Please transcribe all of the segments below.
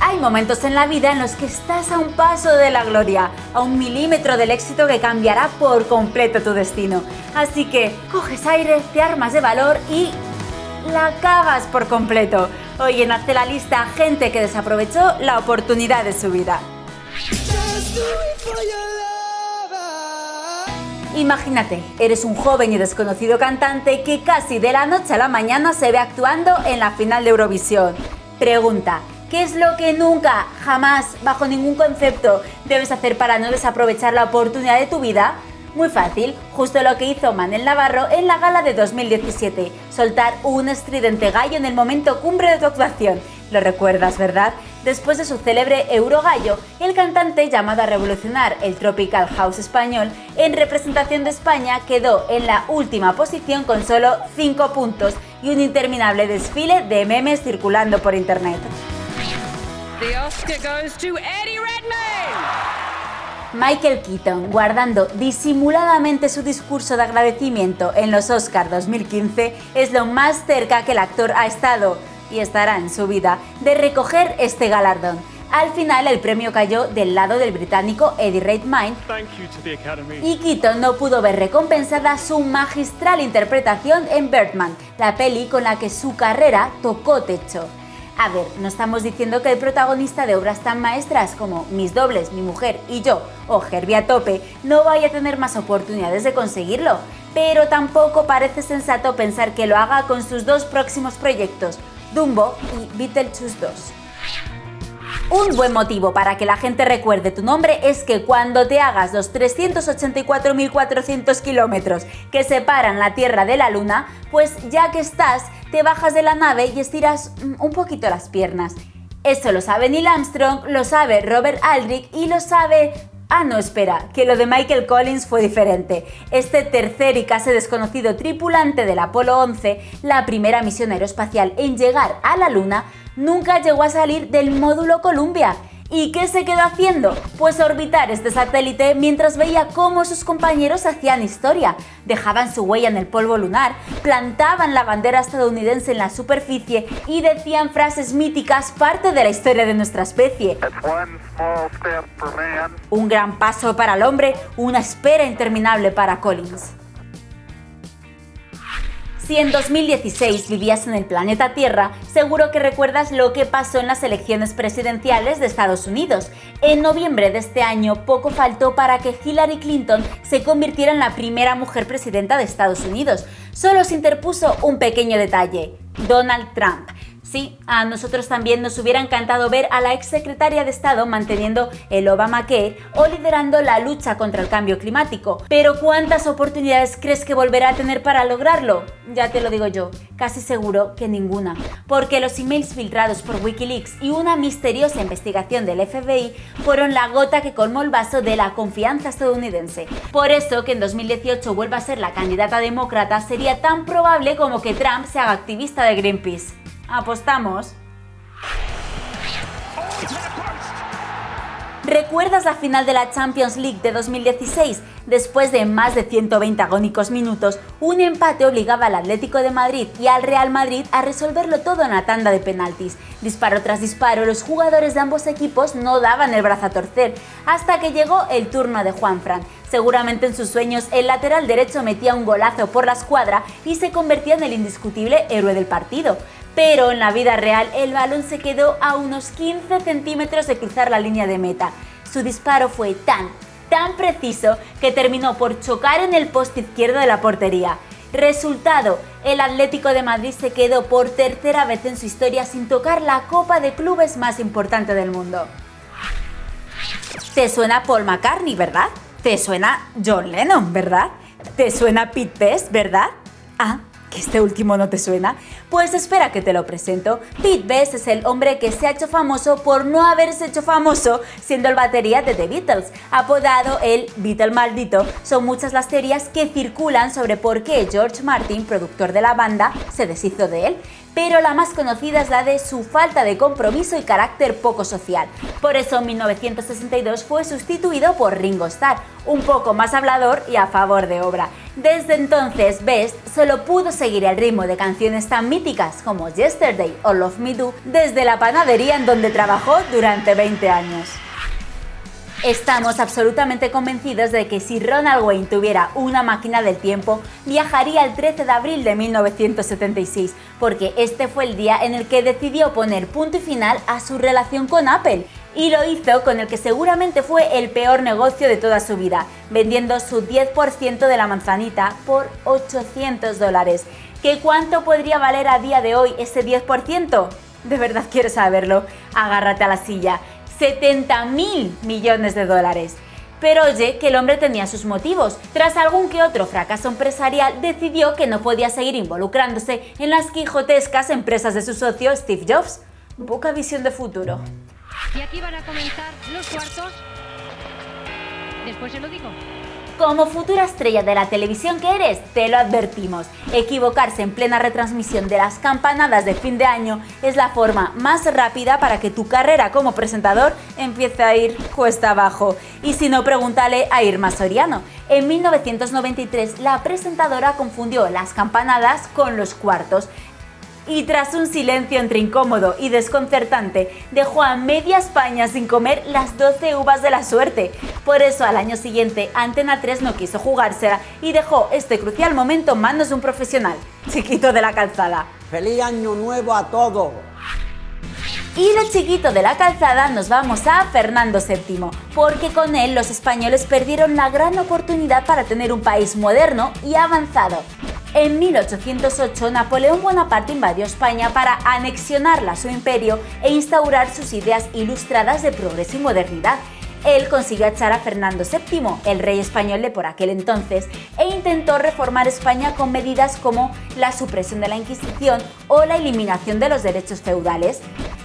Hay momentos en la vida en los que estás a un paso de la gloria, a un milímetro del éxito que cambiará por completo tu destino. Así que coges aire, te armas de valor y la cagas por completo. Hoy en Hazte la Lista, gente que desaprovechó la oportunidad de su vida. Imagínate, eres un joven y desconocido cantante que casi de la noche a la mañana se ve actuando en la final de Eurovisión. Pregunta, ¿qué es lo que nunca, jamás, bajo ningún concepto, debes hacer para no desaprovechar la oportunidad de tu vida? Muy fácil, justo lo que hizo Manel Navarro en la gala de 2017, soltar un estridente gallo en el momento cumbre de tu actuación. Lo recuerdas, ¿verdad? Después de su célebre Eurogallo, el cantante llamado a revolucionar el Tropical House español, en representación de España quedó en la última posición con solo 5 puntos y un interminable desfile de memes circulando por internet. Michael Keaton, guardando disimuladamente su discurso de agradecimiento en los Oscars 2015, es lo más cerca que el actor ha estado, y estará en su vida, de recoger este galardón. Al final el premio cayó del lado del británico Eddie Redmayne y Keaton no pudo ver recompensada su magistral interpretación en Birdman, la peli con la que su carrera tocó techo. A ver, no estamos diciendo que el protagonista de obras tan maestras como Mis dobles, Mi mujer y yo o Herbie a tope no vaya a tener más oportunidades de conseguirlo, pero tampoco parece sensato pensar que lo haga con sus dos próximos proyectos, Dumbo y Beetlejuice 2. Un buen motivo para que la gente recuerde tu nombre es que cuando te hagas los 384.400 kilómetros que separan la Tierra de la Luna, pues ya que estás, te bajas de la nave y estiras mm, un poquito las piernas. Esto lo sabe Neil Armstrong, lo sabe Robert Aldrich y lo sabe Ah, no, espera, que lo de Michael Collins fue diferente. Este tercer y casi desconocido tripulante del Apolo 11, la primera misión aeroespacial en llegar a la Luna, nunca llegó a salir del módulo Columbia ¿Y qué se quedó haciendo? Pues orbitar este satélite mientras veía cómo sus compañeros hacían historia, dejaban su huella en el polvo lunar, plantaban la bandera estadounidense en la superficie y decían frases míticas parte de la historia de nuestra especie. Un gran paso para el hombre, una espera interminable para Collins. Si en 2016 vivías en el planeta Tierra, seguro que recuerdas lo que pasó en las elecciones presidenciales de Estados Unidos. En noviembre de este año, poco faltó para que Hillary Clinton se convirtiera en la primera mujer presidenta de Estados Unidos. Solo se interpuso un pequeño detalle, Donald Trump. Sí, a nosotros también nos hubiera encantado ver a la exsecretaria de Estado manteniendo el Obamacare o liderando la lucha contra el cambio climático. Pero ¿cuántas oportunidades crees que volverá a tener para lograrlo? Ya te lo digo yo, casi seguro que ninguna. Porque los emails filtrados por Wikileaks y una misteriosa investigación del FBI fueron la gota que colmó el vaso de la confianza estadounidense. Por eso que en 2018 vuelva a ser la candidata demócrata sería tan probable como que Trump se haga activista de Greenpeace. ¿Apostamos? ¿Recuerdas la final de la Champions League de 2016? Después de más de 120 agónicos minutos, un empate obligaba al Atlético de Madrid y al Real Madrid a resolverlo todo en la tanda de penaltis. Disparo tras disparo, los jugadores de ambos equipos no daban el brazo a torcer, hasta que llegó el turno de Juanfran. Seguramente en sus sueños el lateral derecho metía un golazo por la escuadra y se convertía en el indiscutible héroe del partido pero en la vida real el balón se quedó a unos 15 centímetros de cruzar la línea de meta. Su disparo fue tan, tan preciso que terminó por chocar en el poste izquierdo de la portería. Resultado, el Atlético de Madrid se quedó por tercera vez en su historia sin tocar la copa de clubes más importante del mundo. ¿Te suena Paul McCartney, verdad? ¿Te suena John Lennon, verdad? ¿Te suena Pete Best, verdad? Ah, este último no te suena? Pues espera que te lo presento. Pete Best es el hombre que se ha hecho famoso por no haberse hecho famoso siendo el batería de The Beatles. Apodado el Beatle maldito, son muchas las teorías que circulan sobre por qué George Martin, productor de la banda, se deshizo de él pero la más conocida es la de su falta de compromiso y carácter poco social. Por eso en 1962 fue sustituido por Ringo Starr, un poco más hablador y a favor de obra. Desde entonces, Best solo pudo seguir el ritmo de canciones tan míticas como Yesterday o Love Me Do desde la panadería en donde trabajó durante 20 años. Estamos absolutamente convencidos de que si Ronald Wayne tuviera una máquina del tiempo, viajaría el 13 de abril de 1976, porque este fue el día en el que decidió poner punto y final a su relación con Apple, y lo hizo con el que seguramente fue el peor negocio de toda su vida, vendiendo su 10% de la manzanita por 800 dólares. ¿Qué cuánto podría valer a día de hoy ese 10%? ¿De verdad quieres saberlo? Agárrate a la silla. 70 mil millones de dólares. Pero oye, que el hombre tenía sus motivos. Tras algún que otro fracaso empresarial, decidió que no podía seguir involucrándose en las quijotescas empresas de su socio Steve Jobs. Poca visión de futuro. Y aquí van a comenzar los cuartos. Después se lo digo. Como futura estrella de la televisión que eres, te lo advertimos. Equivocarse en plena retransmisión de las campanadas de fin de año es la forma más rápida para que tu carrera como presentador empiece a ir cuesta abajo. Y si no, pregúntale a Irma Soriano. En 1993, la presentadora confundió las campanadas con los cuartos y tras un silencio entre incómodo y desconcertante, dejó a media España sin comer las 12 uvas de la suerte. Por eso al año siguiente Antena 3 no quiso jugársela y dejó este crucial momento en manos de un profesional, chiquito de la calzada. ¡Feliz año nuevo a todos! Y lo chiquito de la calzada nos vamos a Fernando VII, porque con él los españoles perdieron la gran oportunidad para tener un país moderno y avanzado. En 1808, Napoleón Bonaparte invadió España para anexionarla a su imperio e instaurar sus ideas ilustradas de progreso y modernidad. Él consiguió echar a Fernando VII, el rey español de por aquel entonces, e intentó reformar España con medidas como la supresión de la Inquisición o la eliminación de los derechos feudales.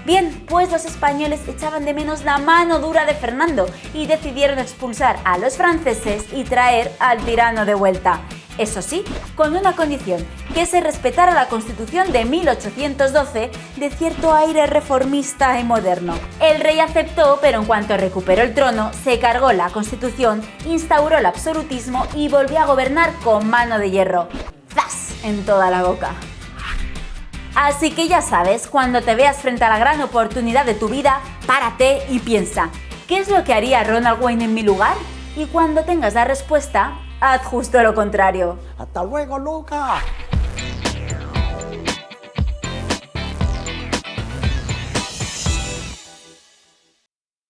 Bien, pues los españoles echaban de menos la mano dura de Fernando y decidieron expulsar a los franceses y traer al tirano de vuelta. Eso sí, con una condición, que se respetara la Constitución de 1812 de cierto aire reformista y moderno. El rey aceptó, pero en cuanto recuperó el trono, se cargó la Constitución, instauró el absolutismo y volvió a gobernar con mano de hierro. ¡Zas! En toda la boca. Así que ya sabes, cuando te veas frente a la gran oportunidad de tu vida, párate y piensa, ¿qué es lo que haría Ronald Wayne en mi lugar? Y cuando tengas la respuesta, haz justo lo contrario. ¡Hasta luego, Lucas!